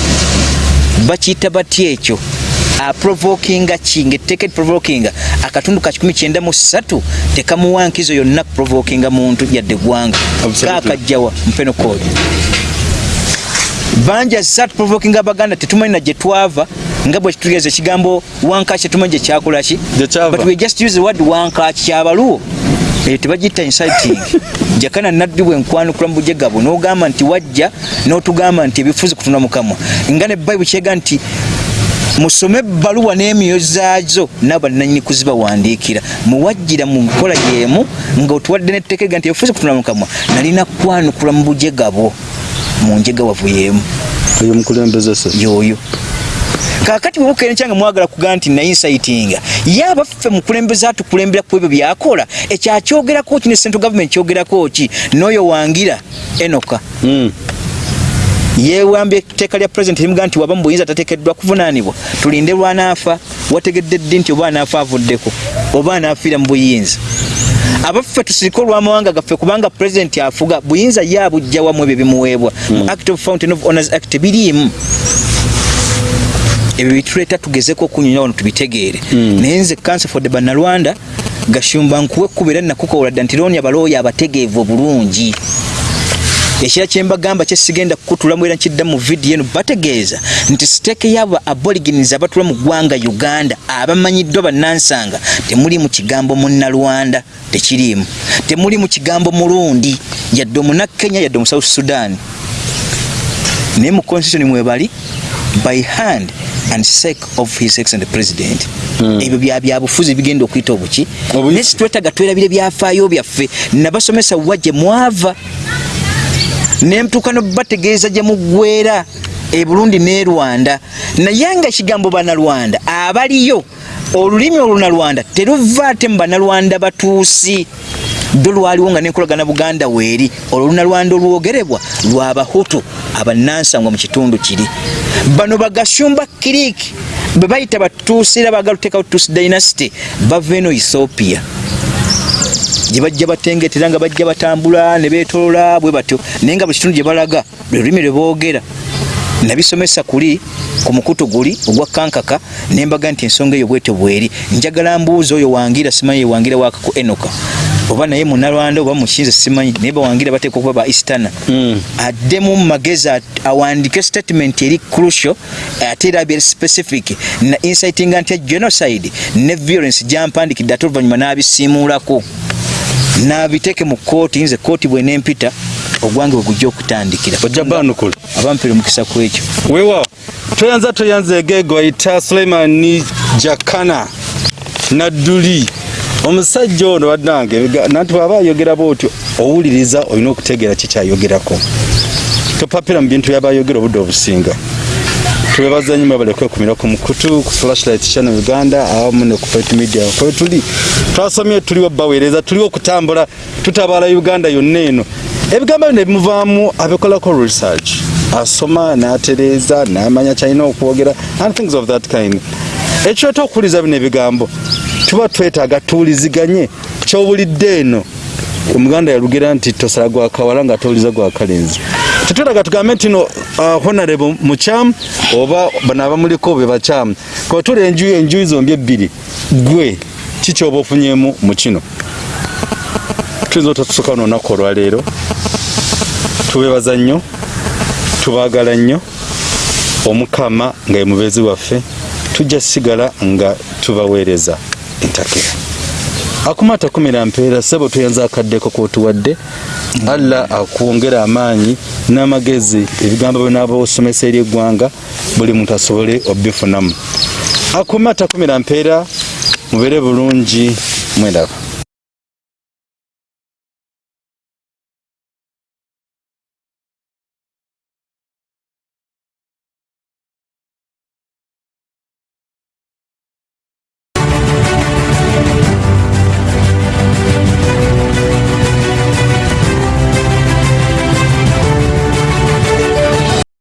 bakiyita batya ekyo aprovokinga ki ngaetteeka provokinga. Akatundu ka 93 tekamuwa nkizo yonna kuprovokinga muntu yadde eggwanga kaakajjawa mupenokodi bangi azza tuprovokinga abaganda tetumanyi na gye twava nga bwe kitutegeeza ekigambo wankaki tetumanyi gye kyakolaki but we just use the word wankaki kyabaluwo. Eyo tebagiyita inciting. Jakana naddi bwenkwanukula mu bujega bwe n'ogamba nti wajja n'otugamba nti ebifuzi kutunda mukamwa nga ne bayibuli kyega nti musome ebbaluwa n'emyoyo zaazo n'abannanyini kuzibawandiikira muwajjira mu nkola y'emu nga otuwadde netteekega nti ebifuzi kutunda mukamwa nalina kwanukula mu bujega bwo mu njega wavu y'emu oyo mukulembeze se yoyo. Kakati bwebukeera nkyanga mwagala kugaa nti nainsitinga ye abaffe mukulembeze atukulembera ku ebyo byakola ekyakyogerako ki? Ne central government kyogerako ki? N'oyo wangira enoka. Mm. Yeewambye etteeka lya president limugaa nti waba mu buyinza tateekeddwa kuvunaanibwa. Tulinde lwanaafa wategedde ddi nti oba anaafa avuddeko oba anaafiira mu buyinza? Abaffe tusirike olw'amawanga gaffe kubanga president afuga buyinza ye abujja wamu ebyo bimuweebwa. Mu act of fountain of honors act biriimu. Ebyo bituleeta tugezeko okunyonyola wano tubitegeere. Naye nze cancer for the bannalwanda gashumba nkuwa ekkuba era nakukowola dda nti loonya balooya abategeevu obulungi ekira kyembagamba kyesigenda kukutulamu era nkidda mu vidiyo eno bategeeza nti siteeke y'abo aborigins abatula mu ggwanga uganda abamanyiddwa bannansanga temuli mu kigambo munnalwanda tekiriimu. Temuli mu kigambo mulundi yadde omunakenya yadde omu south sudan. Naye mu constitution mwebali by hand and sake of his excellent president. Ebyo bya byabufuzi bigenda okuyita obuki. Naye situwetaga twerabire byafaayo byaffe. Nabasomesa wa gye mwava nemtuuka nobategeeza gye muggweera e burundi ne rwanda. Naye nga ekigambo banalwanda abaliyo olulimi olunalwanda teruva ate mu banalwanda batuusi. Do lwaliwo nga nenkolagana buganda weeri olunalwanda olwogerebwa lwabahutu abanansangwa mu kitundu kiri. Bano bagashumba kiriki bwe bayita batuusi era bagala oteekawo tuusi dynasty bava eno ethiopia gye bajja batengetera nga bajja batambula ne beetolola bwe batyo. Naye nga buli kitundu gye balaga lwe lulimi lwe boogera nabisomesa kuli ku mukutu guli ogwa kankaka nembaga nti ensonga eyo bwetyo bweri. Njagala mbuuza oyo wangira simanyi yewangira waka ku enoka. Oba naye munalwanda oba mukinze simanyi naye bawangira bateeka okuba ba istana Mm. addemu mu magezi at- awandike statement eri crucial ate era abyeri specific na incitinga nti genocide ne violence gyampandikidde ate oluvannyuma n'abisiimuulako n'abiteeke mu kooti nze kooti bwenempita ogwange bwe gujja okutandikira. Ojja baanukula abampera omukisa ku ekyo. Weewaawo. Toyanza toyanza egego ayita suleimani jakana nadduli. Omusajja ono bannange nanti bwaba ayogera bwotyo owuliriza olina okutegeera kikyayogerako topapira mu bintu byaba ayogera obudde obusinga twebaza nnyo mwebale kwekumira ku mukutu ku flashlight channel uganda awamu ne ku media. Kwe tuli twasomye tuliwo baweereza tuliwo okutambula tutabaala uganda yonna eno. Ebigambo bino ebimuvaamu abikolako research. Asoma n'atereeza n'amanya kyalina okwogera and things of that kind. Ekireeta okuwuliza bino ebigambo tuba twetaaga tuwuliziganye. Kyowulidde eno omuganda yalugera nti tosala gwa kawala nga towuliza gwa kalenzi tetwetaga tugambe nti no uh, honorable mukyamu oba bano abamuliko be bakyamu kuba tuli enjuyi enjuyi zombi ebbiri. Gwe kikyoba ofunyemu mu kino? Tuyinza otatusooka no olunaku olwaleero. Tubebaza nnyo tubaagala nnyo. Omukama nga ye mubeezi waffe tujja sigala nga tubaweereza entakera akumata kumira mpeera sebo tuyanza akaddeko kotuwadde allah akwongera amaanyi n'amagezi ebigambo byonaaba osomesa eri eggwanga buli muntu asobole obifunamu akumata kumira mpeera mubeere bulungi mwendaba